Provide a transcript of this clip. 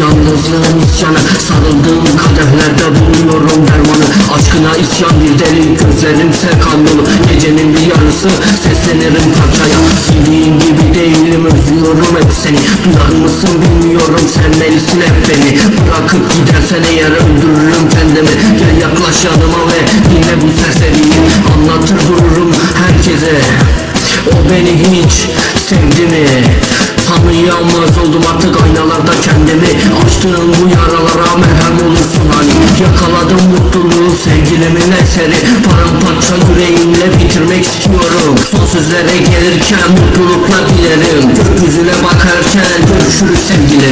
Yalnızlığın isyanı. Sarıldığım kadehlerde buluyorum dermanı. Aşkına isyan bir deli Gözlerimse kan Gecenin bir yarısı Seslenirim parçaya. Bildiğin gibi değilim Özlüyorum hep seni. Duyar mısın bilmiyorum Sen neysin hep beni? Bırakıp gidersen eğer öldürürüm kendimi. Gel yaklaş yanıma ve Dinle bu serseriyi. Anlatır dururum herkese. O beni hiç sevdi mi? Tanıyamaz oldum artık aynalarda kendimi. Açtığım bu yaralara merhem olursun hani. Yakaladım mutluluğu sevgilimin eseri. Paramparça yüreğimle bitirmek istiyorum. Son sözlere gelirken mutluluklar dilerim. Gökyüzüne bakarken görüşürüz sevgilim